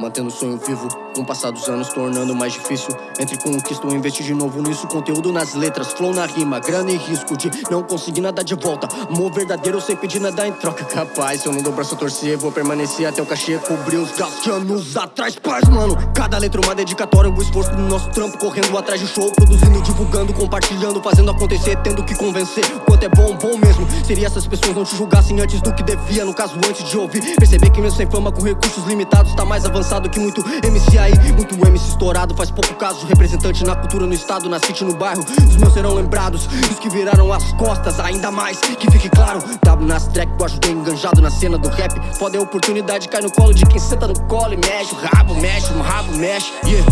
Mantendo o sonho vivo, com o passar dos anos tornando mais difícil. Entre conquista ou investir de novo nisso. Conteúdo nas letras, flow na rima Grana e risco de não conseguir nada de volta. Amor verdadeiro sem pedir nada em troca. Capaz, se eu não dou braço a torcer Vou permanecer até o cachê cobrir os gastos. De anos atrás Paz, mano, cada letra uma dedicatória O esforço do nosso trampo correndo atrás de show Produzindo, divulgando, compartilhando Fazendo acontecer, tendo que convencer. Quanto é bom, bom mesmo. Seria essas pessoas não te julgassem antes do que devia No caso, antes de ouvir. Perceber que mesmo sem fama, com recursos limitados Tá mais avançado que muito MC aí Muito MC estourado, faz pouco caso representante na cultura, no estado, na city, no bairro. Os meus serão lembrados, os que viraram as costas. Ainda mais, que fique claro W nas track, eu ajudei enganjado na cena do rap. Foda é a oportunidade, cai no colo de quem senta no colo e mexe. O rabo mexe, o rabo mexe, yeah.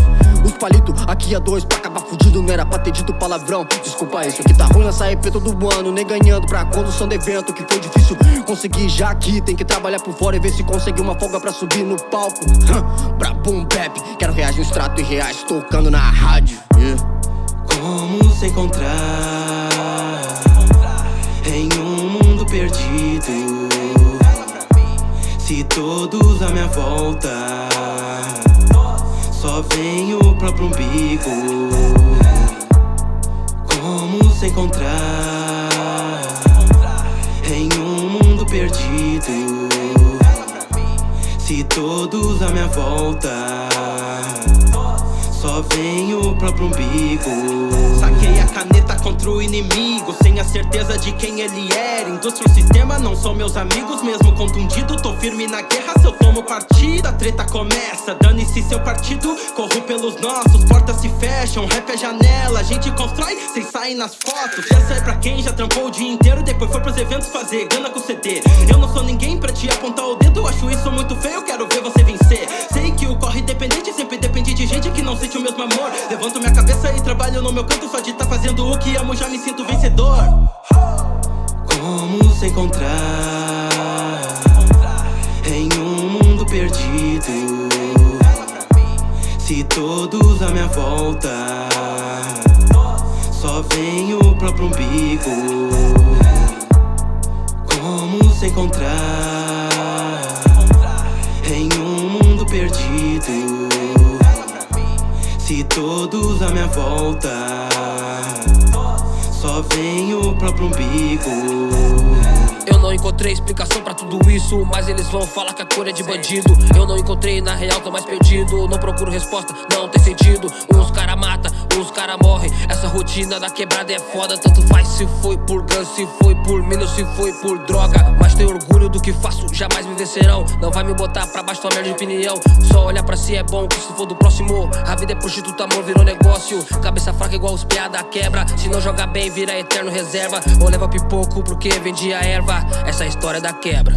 Os palitos, aqui a dois, pra acabar fudido Não era pra ter dito palavrão. Desculpa isso, aqui tá ruim nessa EP todo ano Nem ganhando pra condução do evento Que foi difícil conseguir. Já aqui Tem que trabalhar por fora e ver se consegue uma folga pra subir no palco Pra boom bap, quero reais no extrato e reais Tocando na rádio. Yeah. Como se encontrar Em um mundo perdido? Se todos à minha volta só vem o próprio umbigo. Como se encontrar todos à minha volta. Só vem o próprio umbigo. Saquei a caneta contra o inimigo Sem a certeza de quem ele era. Indústria e sistema não são meus amigos Mesmo contundido, tô firme na guerra. Se eu tomo partida, a treta começa. Dane-se seu partido, corro pelos nossos Portas se fecham, rap é janela. A gente constrói, sem sair nas fotos. Essa é pra quem já trampou o dia inteiro Depois foi pros eventos fazer gana com CD Eu não sou ninguém pra te apontar o dedo Acho isso muito feio, quero ver você não sente o mesmo amor. Levanto minha cabeça e trabalho no meu canto Só de tá fazendo o que amo já me sinto vencedor. Como se encontrar Em um mundo perdido? Se todos à minha volta Só vem o próprio umbigo. Como se encontrar Em um mundo perdido Se todos à minha volta. Só vem o próprio umbigo. Eu não encontrei explicação pra tudo isso Mas eles vão falar que a cor é de bandido. Eu não encontrei, na real tô mais perdido. Não procuro resposta, não tem sentido. Uns cara mata, uns cara morre Essa rotina da quebrada é foda. Tanto faz se foi por ganso, se foi por mina se foi por droga. Mas tenho orgulho do que faço, jamais me vencerão. Não vai me botar pra baixo tua merda de opinião. Só olhar pra si é bom, que se for do próximo A vida é prostituta, amor virou negócio. Cabeça fraca igual os piada quebra. Se não jogar bem, vira eterno reserva. Ou leva pipoco porque vendia erva. Essa é a história da quebra.